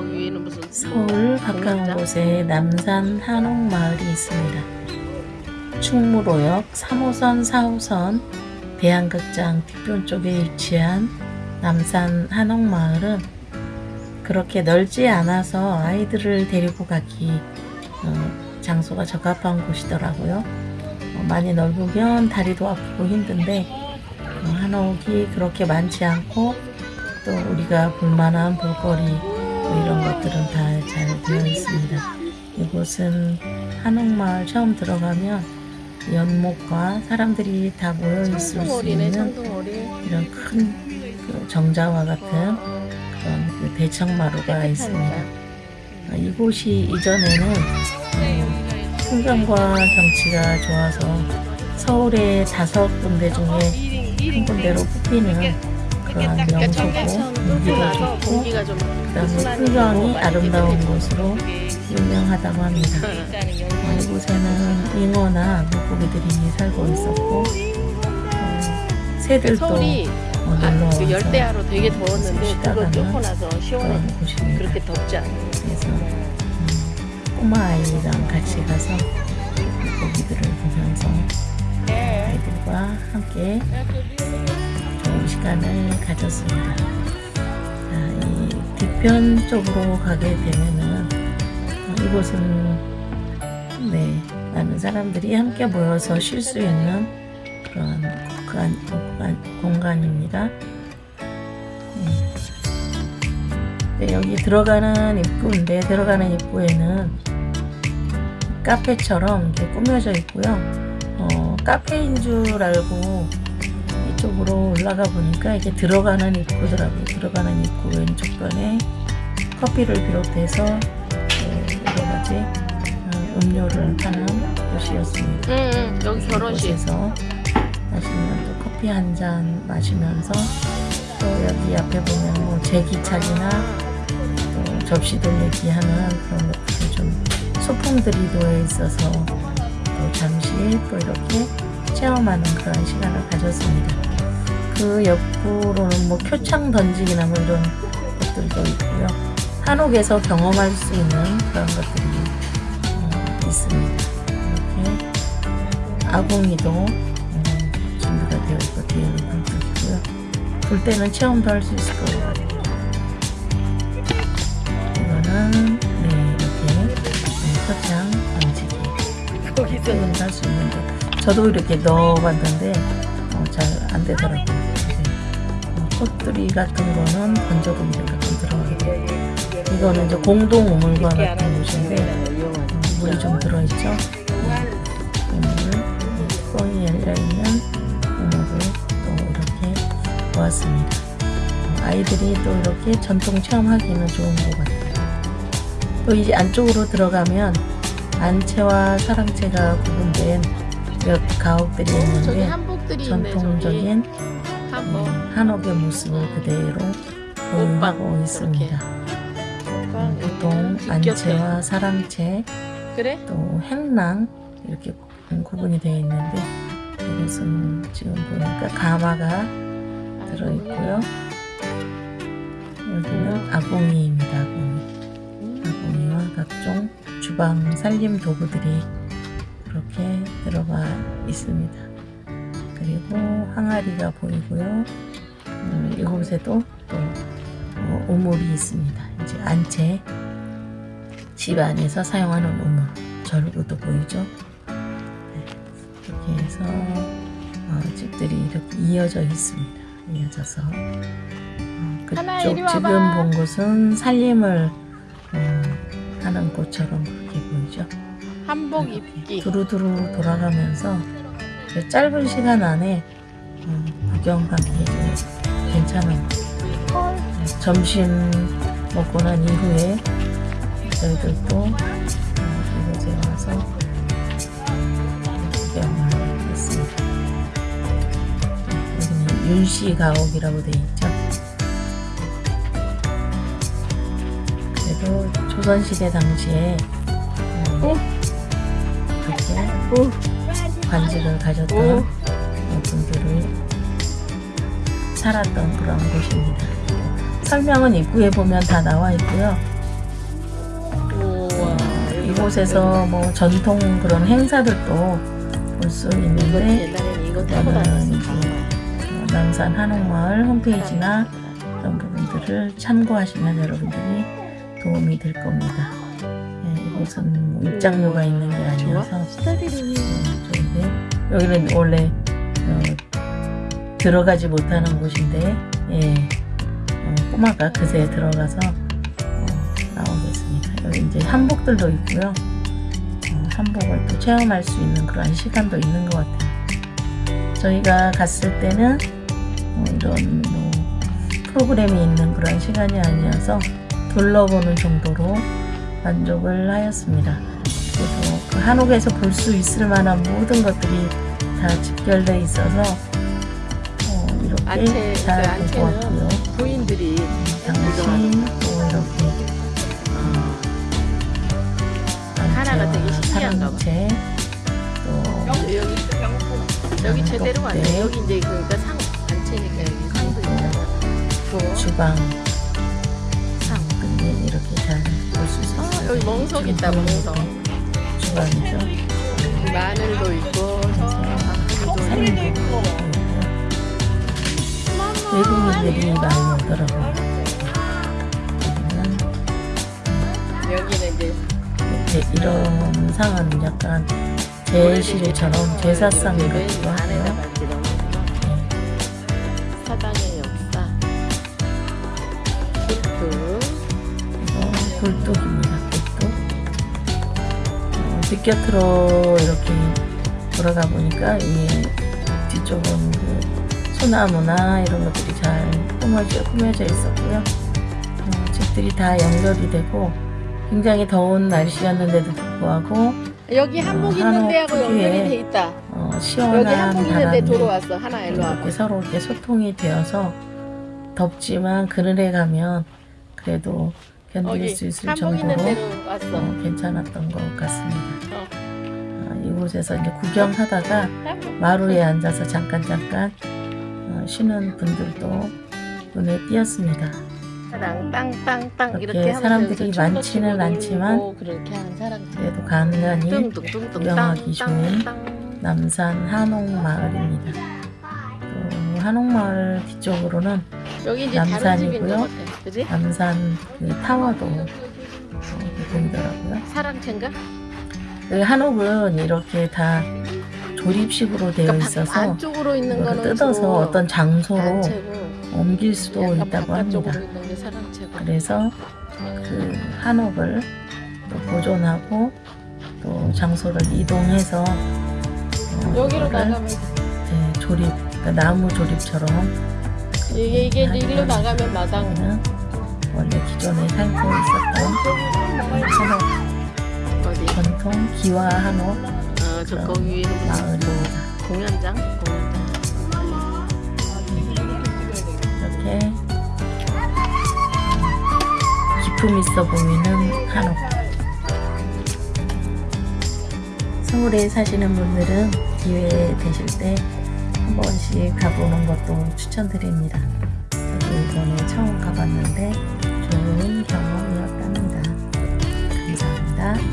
저기 위에는 무슨 서울 가까운 공연장? 곳에 남산 한옥마을이 있습니다. 충무로역 3호선 4호선 대한극장 뒤편 쪽에 위치한 남산 한옥마을은 그렇게 넓지 않아서 아이들을 데리고 가기 어, 장소가 적합한 곳이더라고요. 어, 많이 넓으면 다리도 아프고 힘든데 어, 한옥이 그렇게 많지 않고 또 우리가 볼만한 볼거리 뭐 이런 것들은 다 잘 되어 있습니다. 이곳은 한옥마을 처음 들어가면 연못과 사람들이 다 모여 있을 수 있는 이런 큰그 정자와 같은 그런 그 대청마루가 있습니다. 어, 이곳이 이전에는 어, 풍경과 경치가 좋아서 서울의 다섯 군데 중에 한 군데로 뽑히는 명소고. 공기도 좋고 공기가 좀 그다음에 풍경이 아름다운 곳으로 유명하다고 합니다. 어, 이곳에는 잉어나 물고기들이 살고 있었고 어, 새들도 어, 아, 그 열대야로 되게 더웠는데 가면 뚫고 나서 시원해. 그런. 그렇게 덥지 않아요. 그래서 음, 꼬마 아이랑 같이 가서 물고기들을 보면서 아이들과 함께 좋은 시간을 가졌습니다. 자, 이 뒤편 쪽으로 가게 되면은 어, 이곳은 네 많은 사람들이 함께 모여서 쉴 수 있는 그런 공간, 공간, 공간입니다. 네. 네, 여기 들어가는 입구인데 들어가는 입구에는 카페처럼 이렇게 꾸며져 있고요. 어, 카페인 줄 알고 이 쪽으로 올라가 보니까 이게 들어가는 입구더라고요. 들어가는 입구 왼쪽 편에 커피를 비롯해서 어, 여러 가지 어, 음료를 파는 곳이었습니다. 응, 응 여기 결혼식 곳에서 맛있는 또 커피 한 잔 마시면서 또 여기 앞에 보면 뭐 제기차기나 또 접시들 얘기하는 그런 것들이 좀 소품들이 놓여 있어서 또 잠시 또 이렇게 체험하는 그런 시간을 가졌습니다. 그 옆으로는 뭐 표창 던지기나 뭐 이런 것들도 있고요. 한옥에서 경험할 수 있는 그런 것들이 어, 있습니다. 이렇게 아궁이도 음, 준비가 되어 있고 뒤에는 불도 있고요. 불 때는 체험도 할 수 있을 것 같아요. 이거는 네 이렇게 네, 표창 던지기 거기서 체험도 할수 있는데 저도 이렇게 넣어봤는데 어, 잘안 되더라고요. 꽃들이 같은 거는 가끔 들어가게 돼요. 이거는 이제 공동 우물관 같은 곳인데 어, 물이 좀 들어있죠. 네. 우물, 뻥이 열려있는 우물을 또 이렇게 보았습니다. 어, 아이들이 또 이렇게 전통 체험하기는 좋은 것 같아요. 또 이제 안쪽으로 들어가면 안채와 사랑채가 구분된 몇 가옥들이 있는데 전통적인 한복 음, 한옥의 모습을 그대로 보유하고 있습니다. 음, 보통 안채와 사랑채 그래? 또 행랑 이렇게 구- 구분이 되어 있는데 이것은 지금 보니까 가마가 들어있고요. 여기는 아궁이입니다. 아궁이. 아궁이와 각종 주방 살림 도구들이 그렇게 들어가 있습니다. 그리고 항아리가 보이고요. 음, 이곳에도 또 어, 우물이 있습니다. 이제 안채 집 안에서 사용하는 우물 절구도 보이죠. 네, 이렇게 해서 어, 집들이 이렇게 이어져 있습니다. 이어져서 어, 그쪽. 지금 본 곳은 살림을 어, 하는 곳처럼 그렇게 보이죠. 한복 입기 두루두루 돌아가면서 그 짧은 시간 안에 어, 구경하기 좀 괜찮은 네, 점심 먹고 난 이후에 저희들도 어, 이곳에 와서 구경을 했습니다. 네, 여기는 윤씨 가옥이라고 되어 있죠. 그래도 조선시대 당시에 어, 이렇게 관직을 가졌던 오. 분들을 살았던 그런 곳입니다. 설명은 입구에 보면 다 나와 있고요. 이곳에서 뭐 전통 그런 행사들도 볼 수 있는데 옛날에는 이거 타고 남산 한옥마을 홈페이지나 그런 부분들을 참고하시면 여러분들이 도움이 될 겁니다. 예, 이곳은 뭐 입장료가 있는 게 아니어서 좋은데 여기는 원래 어, 들어가지 못하는 곳인데 예, 어, 꼬마가 그새 들어가서 어, 나오겠습니다. 여기 이제 한복들도 있고요. 어, 한복을 또 체험할 수 있는 그런 시간도 있는 것 같아요. 저희가 갔을 때는 어, 이런 뭐 프로그램이 있는 그런 시간이 아니어서 둘러보는 정도로 만족을 하였습니다. 그래서 그 한옥에서 볼 수 있을 만한 모든 것들이 다 집결돼 있어서 어, 이렇게 안채, 잘그 안채는 왔고요. 부인들이 당신 또 이렇게 어, 하나가 되게 신기한가 봐. 또 여기 제대로 왔네. 네. 여기 이제 그러니까 상 안채니까 여기 상도 있잖아. 뭐 주방 여기 멍석 있다 멍석. 주방이죠. 마늘도 있고 상도 있고. 외국인들이 많이 오더라고요. 여기는 이제 이렇게 이런 상은 약간 제실처럼 제사상 같기도 하고요. 사당의 역사 굴뚝 이거 굴뚝입니다. 어, 뒷곁으로 이렇게 돌아가 보니까 이 뒤쪽은 그 소나무나 이런 것들이 잘 꾸며져, 꾸며져 있었고요. 어, 집들이 다 연결이 되고 굉장히 더운 날씨였는데도 불구하고 여기 한복 어, 있는 데하고 연결이 돼 있다. 어, 여기 시원한 한복 있는 데 바람이 들어왔어. 하나 일로 와봐 이렇게 서로 이렇게 소통이 되어서 덥지만 그늘에 가면 그래도 견딜 수 있을 정도로 어, 괜찮았던 것 같습니다. 어. 아, 이곳에서 이제 구경하다가 마루에 앉아서 잠깐 잠깐 어, 쉬는 분들도 눈에 띄었습니다. 사랑 땅땅땅 이렇게 사람들이 많지는 않지만 그래도 간간히 구경하기 좋은 남산 한옥마을입니다. 또 한옥마을 뒤쪽으로는 여기 이제 남산이고요. 그지? 남산 그 타워도 어, 보이더라고요. 사랑채인가? 그 한옥은 이렇게 다 조립식으로 되어 그러니까 있어서 바- 안쪽으로 있는 거는 뜯어서 어떤 장소로 단체고 옮길 수도 있다고 합니다. 그래서 그 한옥을 또 보존하고 또 장소를 이동해서 어, 여기로 나가면 네, 조립 그러니까 나무 조립처럼 이게 이게 일로 나가면 마당 원래 기존에 살고 있었던 한옥 어디? 전통 기와 한옥 어, 거기 위에는 무슨 마을입니다. 공연장? 공연장. 이렇게 기품 있어 보이는 한옥. 서울에 사시는 분들은 기회 되실 때 한 번씩 가보는 것도 추천드립니다. 저도 이번에 처음 가봤는데 좋은 경험이었답니다. 감사합니다.